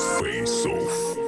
Face off.